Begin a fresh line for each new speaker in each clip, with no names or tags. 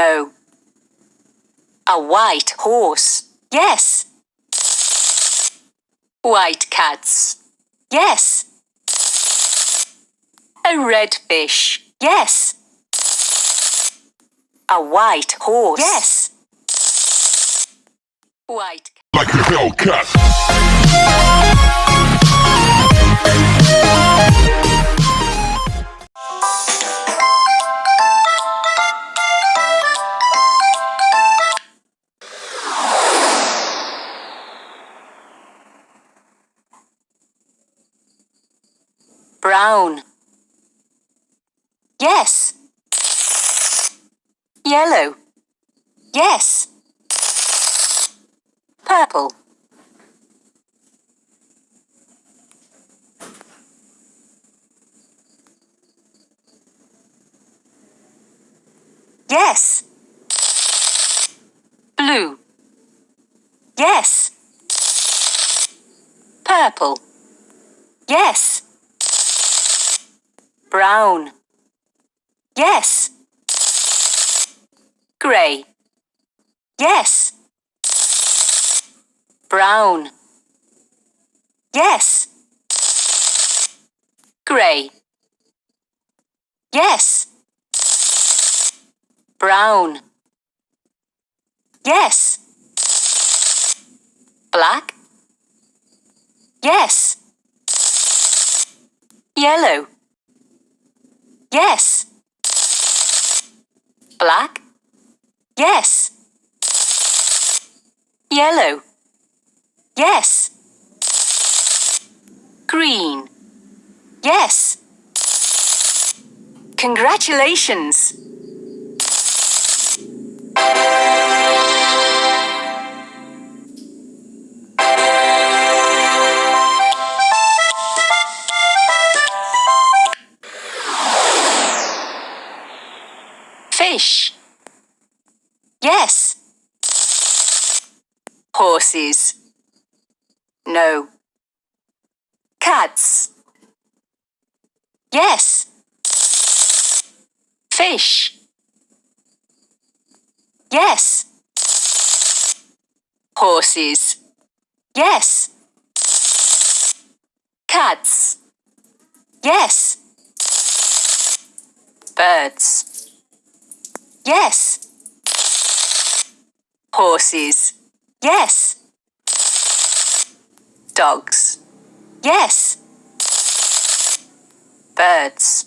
No. A white horse. Yes. White cats. Yes. A red fish. Yes. A white horse. Yes. White.
Like a Hellcat.
Brown. Yes. Yellow. Yes. Purple. Yes. Blue. Yes. Purple. Yes. Brown. Yes. Grey. Yes. Brown. Yes. Grey. Yes. Brown. Yes. Black. Yes. Yellow. Yes. Black. Yes. Yellow. Yes. Green. Yes. Congratulations. Horses. No. Cats. Yes. Fish. Yes. Horses. Yes. Cats. Yes. Birds. Yes. Horses. Yes. Dogs. Yes. Birds.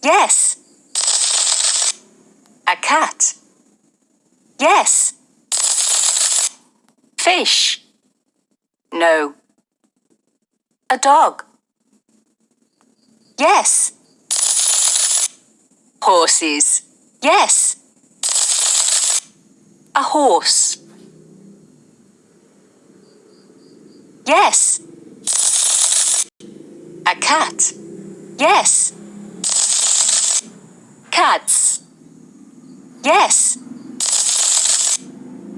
Yes. A cat. Yes. Fish. No. A dog. Yes. Horses. Yes. A horse. Yes. A cat. Yes. Cats. Yes.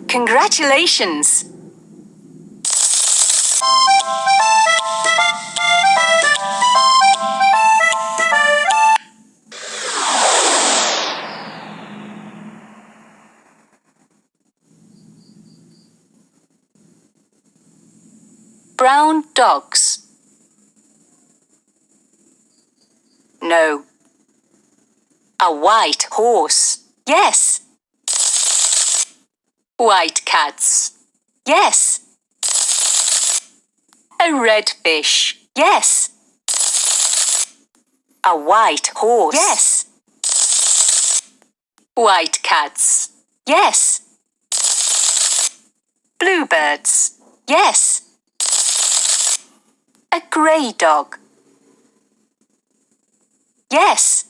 Congratulations. Brown dogs. No. A white horse. Yes. White cats. Yes. A red fish. Yes. A white horse. Yes. White cats. Yes. Bluebirds. Yes. A grey dog. Yes.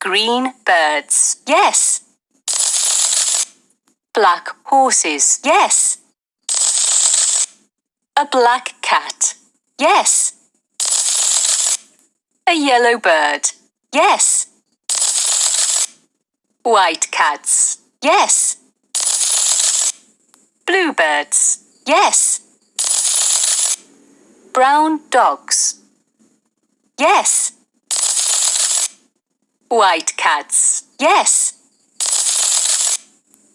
Green birds. Yes. Black horses. Yes. A black cat. Yes. A yellow bird. Yes. White cats. Yes. Bluebirds. Yes brown dogs. Yes. White cats. Yes.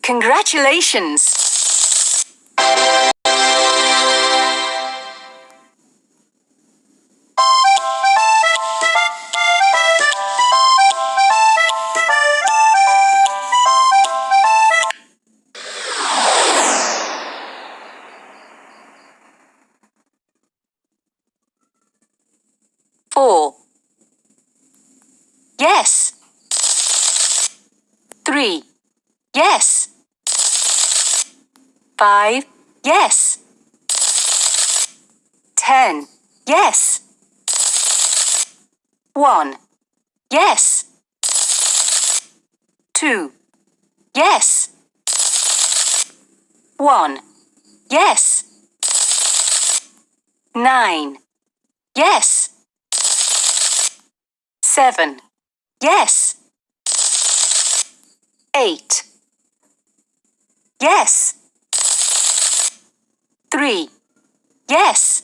Congratulations. Three. Yes. Five. Yes. Ten. Yes. One. Yes. Two. Yes. One. Yes. Nine. Yes. Seven. Yes. Eight. Yes. Three. Yes.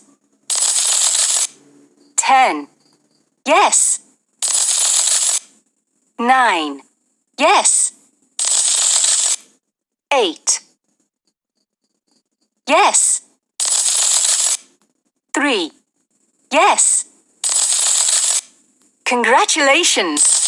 Ten. Yes. Nine. Yes. Eight. Yes. Three. Yes. Congratulations.